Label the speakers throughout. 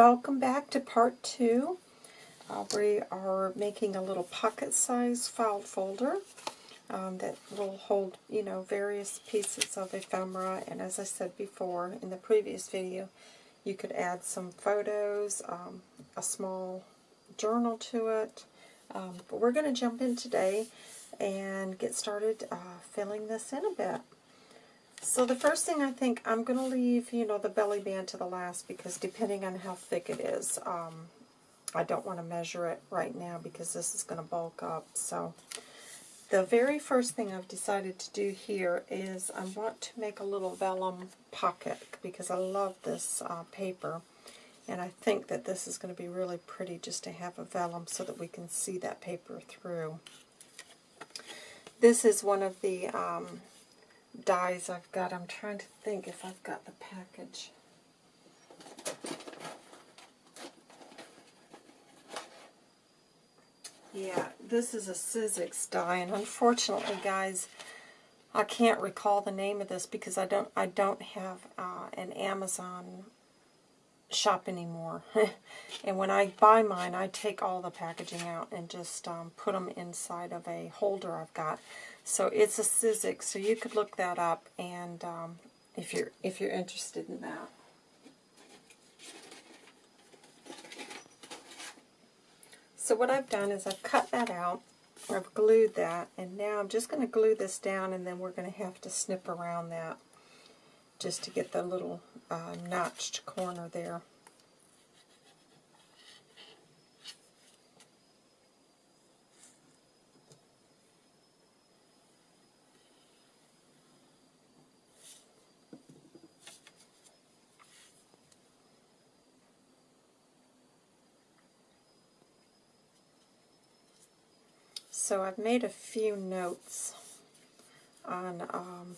Speaker 1: welcome back to part two. Uh, we are making a little pocket-sized file folder um, that will hold, you know, various pieces of ephemera. And as I said before in the previous video, you could add some photos, um, a small journal to it. Um, but we're going to jump in today and get started uh, filling this in a bit. So the first thing I think I'm going to leave, you know, the belly band to the last because depending on how thick it is, um, I don't want to measure it right now because this is going to bulk up. So the very first thing I've decided to do here is I want to make a little vellum pocket because I love this uh, paper. And I think that this is going to be really pretty just to have a vellum so that we can see that paper through. This is one of the um, dies I've got. I'm trying to think if I've got the package. Yeah, this is a Sizzix die, and unfortunately, guys, I can't recall the name of this because I don't I don't have uh, an Amazon shop anymore. and when I buy mine, I take all the packaging out and just um, put them inside of a holder I've got. So it's a Sizzix, so you could look that up and um, if you're if you're interested in that. So what I've done is I've cut that out, I've glued that, and now I'm just going to glue this down and then we're going to have to snip around that just to get the little uh, notched corner there. So I've made a few notes on um,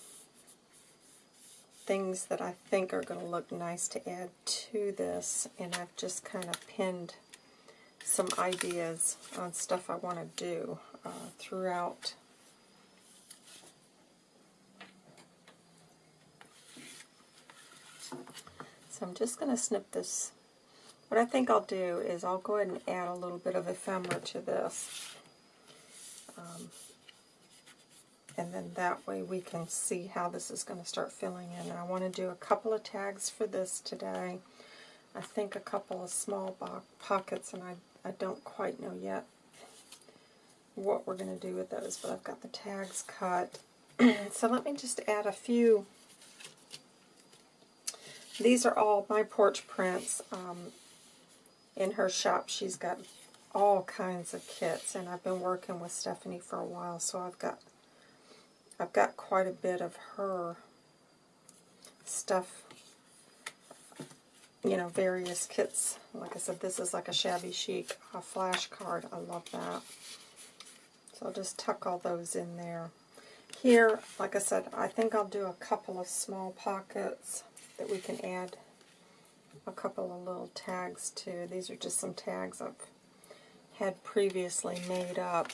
Speaker 1: things that I think are going to look nice to add to this, and I've just kind of pinned some ideas on stuff I want to do uh, throughout. So I'm just going to snip this. What I think I'll do is I'll go ahead and add a little bit of ephemera to this. Um, and then that way we can see how this is going to start filling in. And I want to do a couple of tags for this today. I think a couple of small pockets, and I, I don't quite know yet what we're going to do with those, but I've got the tags cut. so let me just add a few. These are all my porch prints. Um, in her shop, she's got all kinds of kits, and I've been working with Stephanie for a while, so I've got I've got quite a bit of her stuff, you know, various kits. Like I said, this is like a shabby chic a flash card. I love that. So I'll just tuck all those in there. Here, like I said, I think I'll do a couple of small pockets that we can add a couple of little tags to. These are just some tags I've had previously made up.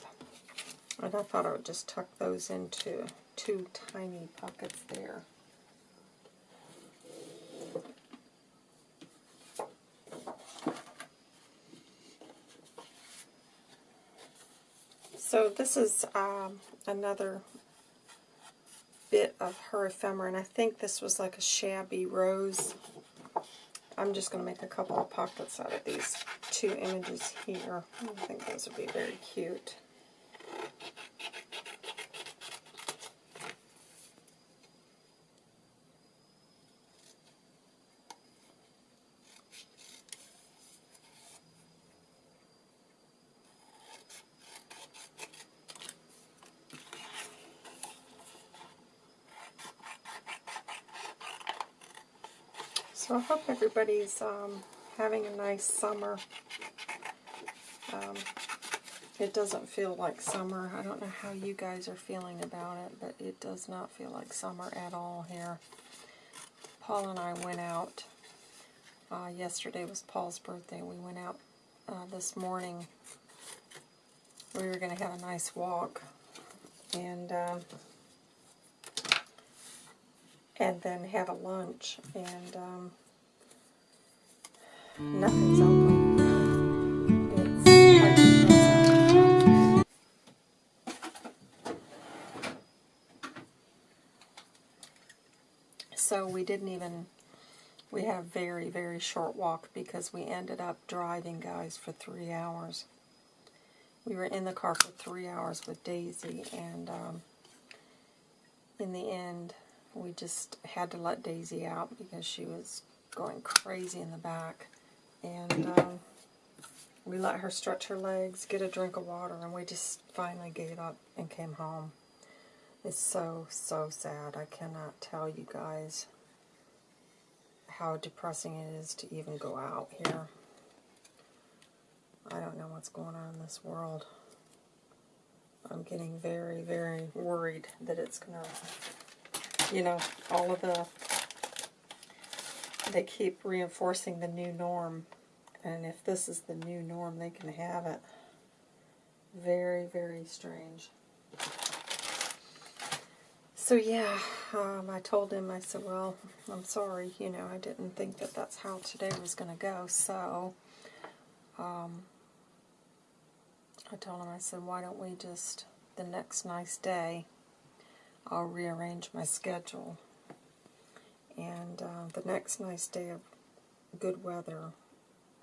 Speaker 1: And I thought I would just tuck those into two tiny pockets there. So this is um, another bit of her ephemera, and I think this was like a shabby rose I'm just going to make a couple of pockets out of these two images here. I think those would be very cute. So I hope everybody's um, having a nice summer. Um, it doesn't feel like summer. I don't know how you guys are feeling about it, but it does not feel like summer at all here. Paul and I went out. Uh, yesterday was Paul's birthday. We went out uh, this morning. We were going to have a nice walk. And... Uh, and then have a lunch. And um, nothing's open. So we didn't even, we had a very, very short walk because we ended up driving, guys, for three hours. We were in the car for three hours with Daisy, and um, in the end, we just had to let Daisy out because she was going crazy in the back. And um, we let her stretch her legs, get a drink of water, and we just finally gave up and came home. It's so, so sad. I cannot tell you guys how depressing it is to even go out here. I don't know what's going on in this world. I'm getting very, very worried that it's going to, you know, all of the, they keep reinforcing the new norm. And if this is the new norm, they can have it. Very, very strange. So yeah, um, I told him, I said, well, I'm sorry, you know, I didn't think that that's how today was going to go. So um, I told him, I said, why don't we just, the next nice day, I'll rearrange my schedule. And uh, the next nice day of good weather,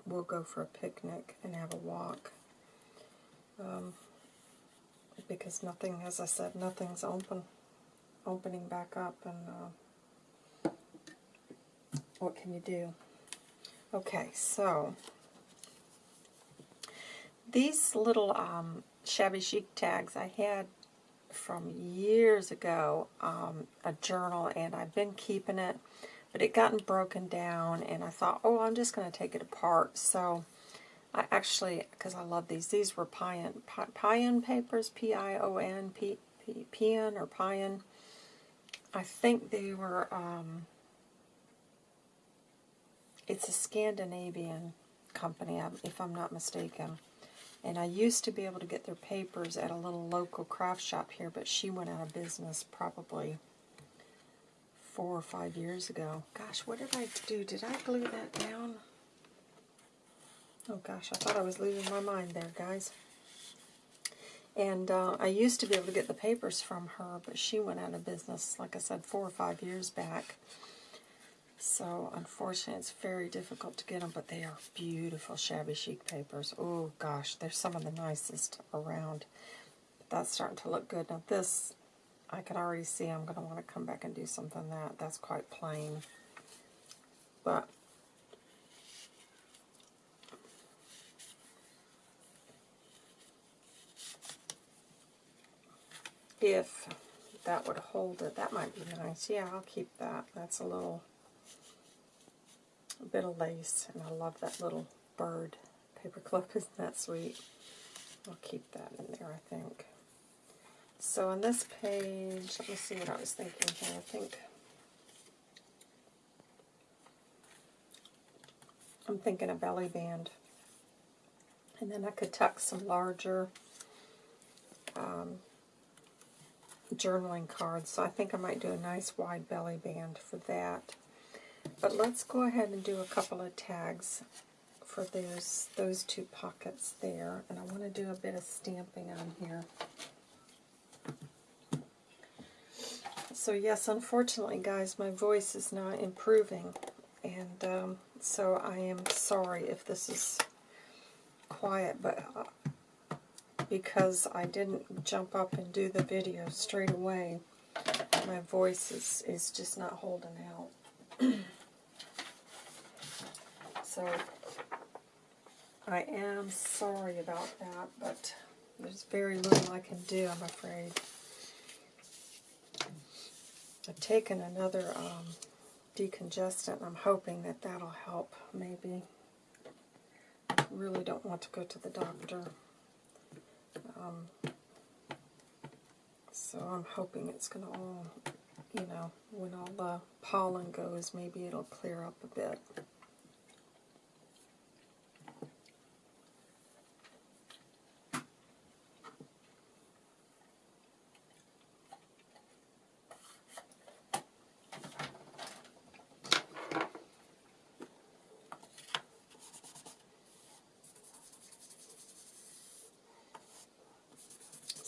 Speaker 1: we'll go for a picnic and have a walk. Um, because nothing, as I said, nothing's open opening back up and uh, what can you do? Okay, so these little um, shabby chic tags I had from years ago, um, a journal, and I've been keeping it, but it gotten broken down, and I thought, oh, I'm just going to take it apart. So I actually, because I love these, these were Pion, Pion papers, P-I-O-N, or Pion. I think they were, um, it's a Scandinavian company, if I'm not mistaken. And I used to be able to get their papers at a little local craft shop here, but she went out of business probably four or five years ago. Gosh, what did I do? Did I glue that down? Oh gosh, I thought I was losing my mind there, guys. And uh, I used to be able to get the papers from her, but she went out of business, like I said, four or five years back. So, unfortunately, it's very difficult to get them, but they are beautiful shabby chic papers. Oh, gosh, they're some of the nicest around. But that's starting to look good. Now, this, I can already see I'm going to want to come back and do something that. That's quite plain. But if that would hold it. That might be nice. Yeah, I'll keep that. That's a little bit of lace, and I love that little bird paper clip. Isn't that sweet? I'll keep that in there, I think. So on this page, let me see what I was thinking here. I think I'm thinking a belly band. And then I could tuck some larger um, journaling cards, so I think I might do a nice wide belly band for that. But let's go ahead and do a couple of tags for those, those two pockets there. And I want to do a bit of stamping on here. So yes, unfortunately, guys, my voice is not improving. And um, so I am sorry if this is quiet, but uh, because I didn't jump up and do the video straight away. My voice is, is just not holding out. so I am sorry about that, but there's very little I can do, I'm afraid. I've taken another um, decongestant. I'm hoping that that'll help, maybe. really don't want to go to the doctor. Um, so I'm hoping it's going to all, you know, when all the pollen goes, maybe it'll clear up a bit.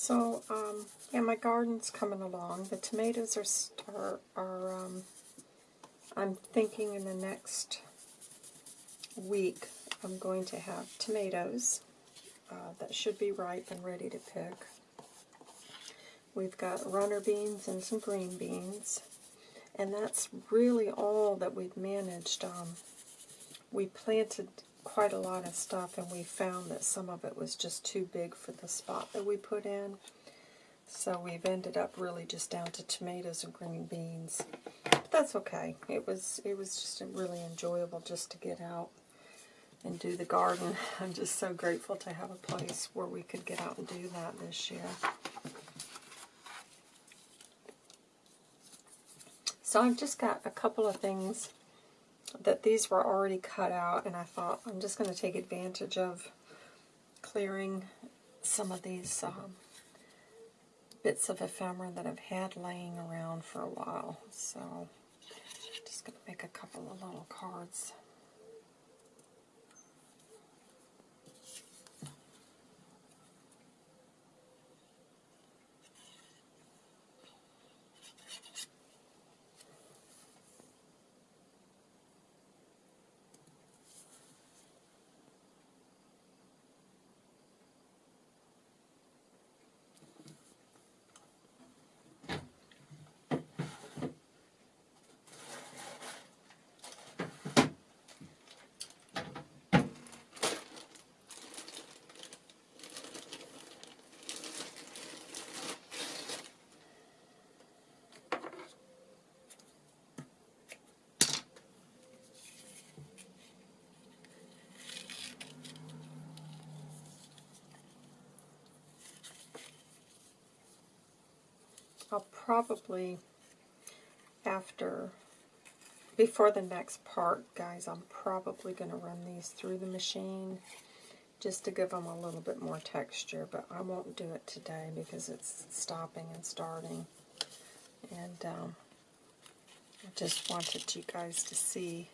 Speaker 1: So, um, yeah, my garden's coming along. The tomatoes are, are, are um, I'm thinking in the next week I'm going to have tomatoes uh, that should be ripe and ready to pick. We've got runner beans and some green beans. And that's really all that we've managed. Um, we planted quite a lot of stuff and we found that some of it was just too big for the spot that we put in. So we've ended up really just down to tomatoes and green beans. But that's okay. It was it was just really enjoyable just to get out and do the garden. I'm just so grateful to have a place where we could get out and do that this year. So I've just got a couple of things that these were already cut out, and I thought I'm just going to take advantage of clearing some of these um, bits of ephemera that I've had laying around for a while. So just going to make a couple of little cards. I'll probably, after, before the next part, guys, I'm probably going to run these through the machine just to give them a little bit more texture, but I won't do it today because it's stopping and starting. And um, I just wanted you guys to see,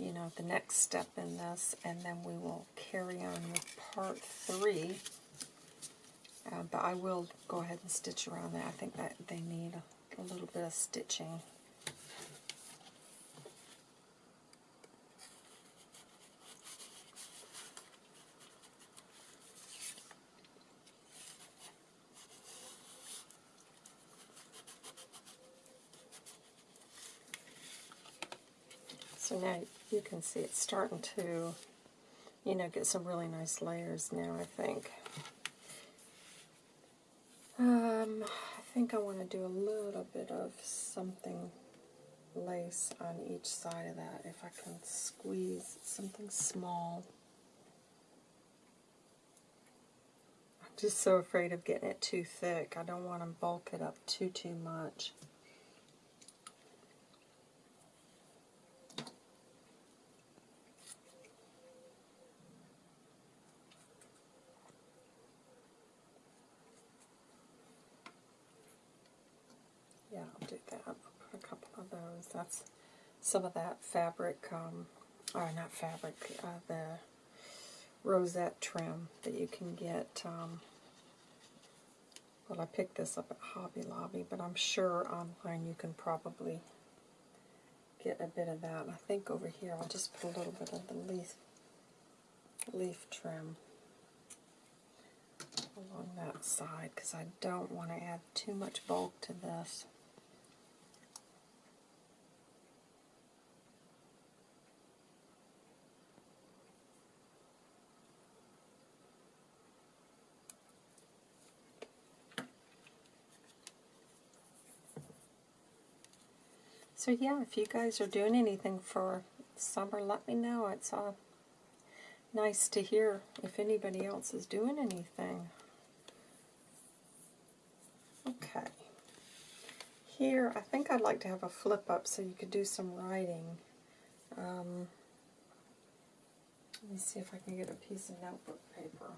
Speaker 1: you know, the next step in this, and then we will carry on with part three. Uh, but I will go ahead and stitch around that. I think that they need a, a little bit of stitching. So now you can see it's starting to, you know, get some really nice layers now, I think. Um, I think I want to do a little bit of something lace on each side of that, if I can squeeze something small. I'm just so afraid of getting it too thick. I don't want to bulk it up too, too much. That's some of that fabric, um, or not fabric, uh, the rosette trim that you can get. Um, well, I picked this up at Hobby Lobby, but I'm sure online you can probably get a bit of that. I think over here I'll just put a little bit of the leaf, leaf trim along that side because I don't want to add too much bulk to this. So yeah, if you guys are doing anything for summer, let me know. It's uh, nice to hear if anybody else is doing anything. Okay. Here, I think I'd like to have a flip up so you could do some writing. Um, let me see if I can get a piece of notebook paper.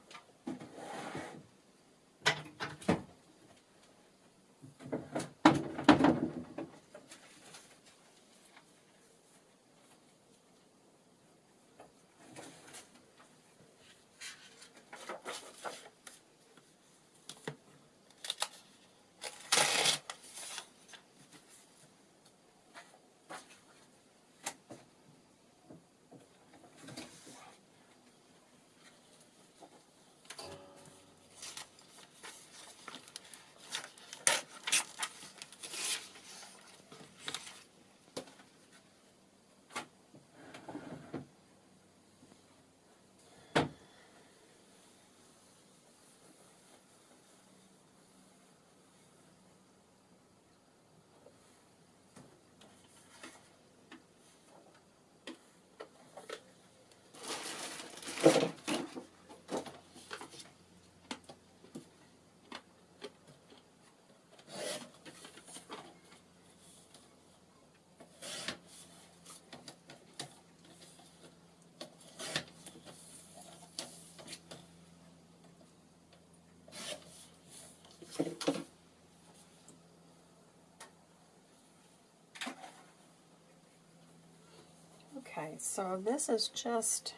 Speaker 1: Okay, so this is just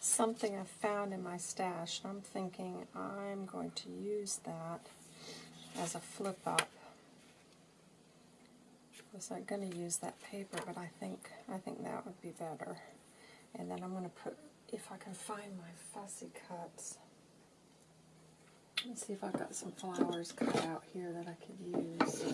Speaker 1: something I found in my stash. I'm thinking I'm going to use that as a flip up. I was not going to use that paper, but I think I think that would be better. And then I'm going to put, if I can find my fussy cuts. Let's see if I've got some flowers cut out here that I could use.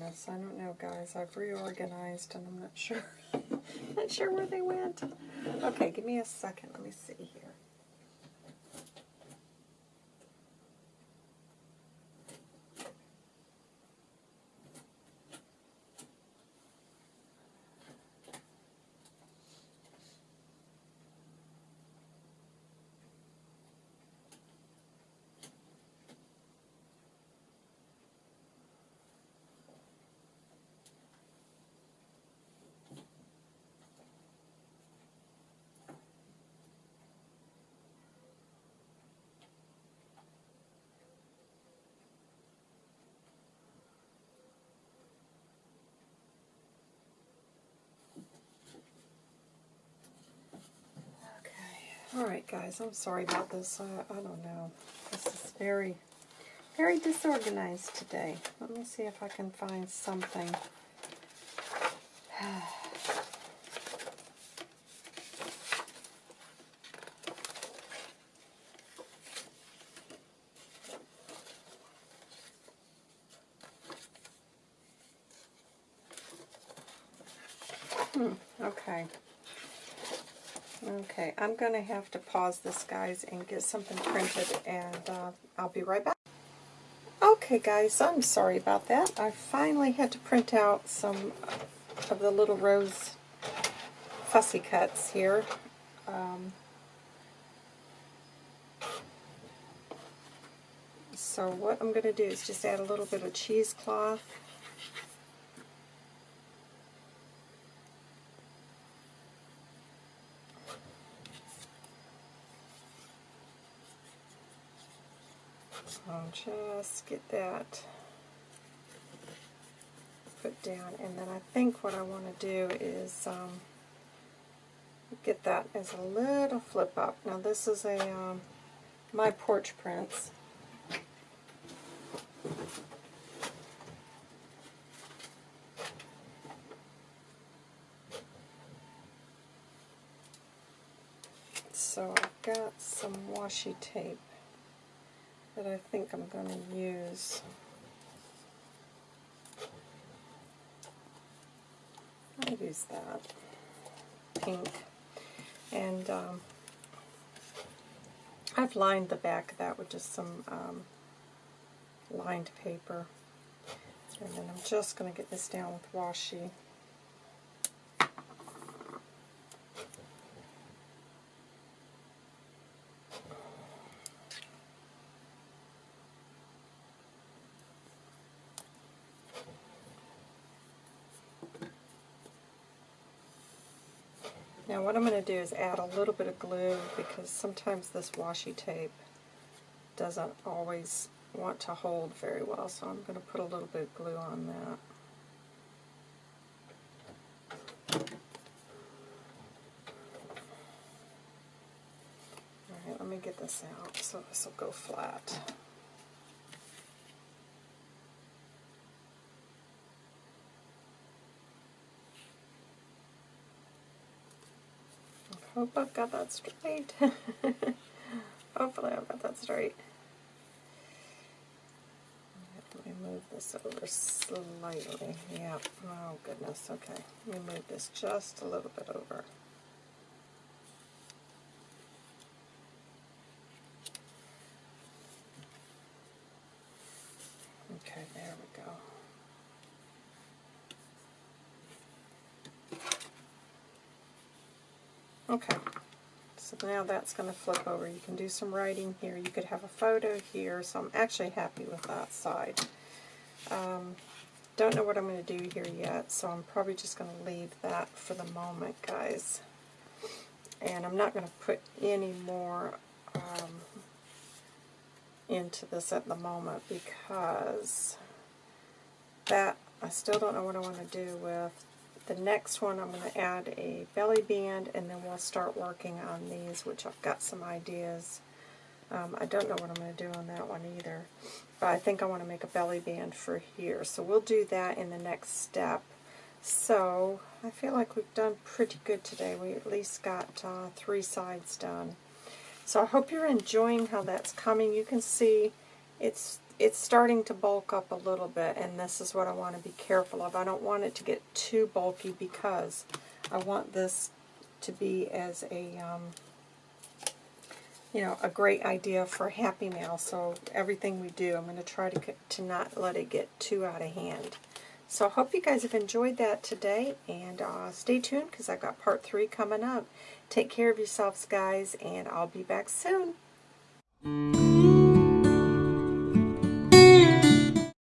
Speaker 1: Oh I don't know guys. I've reorganized and I'm not sure not sure where they went. Okay, give me a second. Let me see here. Okay. Alright guys, I'm sorry about this. I, I don't know. This is very, very disorganized today. Let me see if I can find something. Hmm, okay. Okay, I'm going to have to pause this, guys, and get something printed, and uh, I'll be right back. Okay, guys, I'm sorry about that. I finally had to print out some of the little rose fussy cuts here. Um, so what I'm going to do is just add a little bit of cheesecloth just get that put down. And then I think what I want to do is um, get that as a little flip up. Now this is a um, My Porch Prints. So I've got some washi tape that I think I'm going to use. I'll use that pink. And um, I've lined the back of that with just some um, lined paper. And then I'm just going to get this down with washi. Now what I'm going to do is add a little bit of glue because sometimes this washi tape doesn't always want to hold very well, so I'm going to put a little bit of glue on that. Alright, let me get this out so this will go flat. Oh, Hope I've got that straight. Hopefully I've got that straight. Let me move this over slightly. Yep. Oh goodness. Okay. Let me move this just a little bit over. Okay, there we go. Okay, so now that's going to flip over. You can do some writing here. You could have a photo here, so I'm actually happy with that side. Um, don't know what I'm going to do here yet, so I'm probably just going to leave that for the moment, guys. And I'm not going to put any more um, into this at the moment because that I still don't know what I want to do with. The next one I'm going to add a belly band and then we'll start working on these which I've got some ideas. Um, I don't know what I'm going to do on that one either. But I think I want to make a belly band for here. So we'll do that in the next step. So I feel like we've done pretty good today. We at least got uh, three sides done. So I hope you're enjoying how that's coming. You can see it's it's starting to bulk up a little bit, and this is what I want to be careful of. I don't want it to get too bulky because I want this to be as a, um, you know, a great idea for Happy Mail. So everything we do, I'm going to try to, to not let it get too out of hand. So I hope you guys have enjoyed that today, and uh, stay tuned because I've got part three coming up. Take care of yourselves, guys, and I'll be back soon.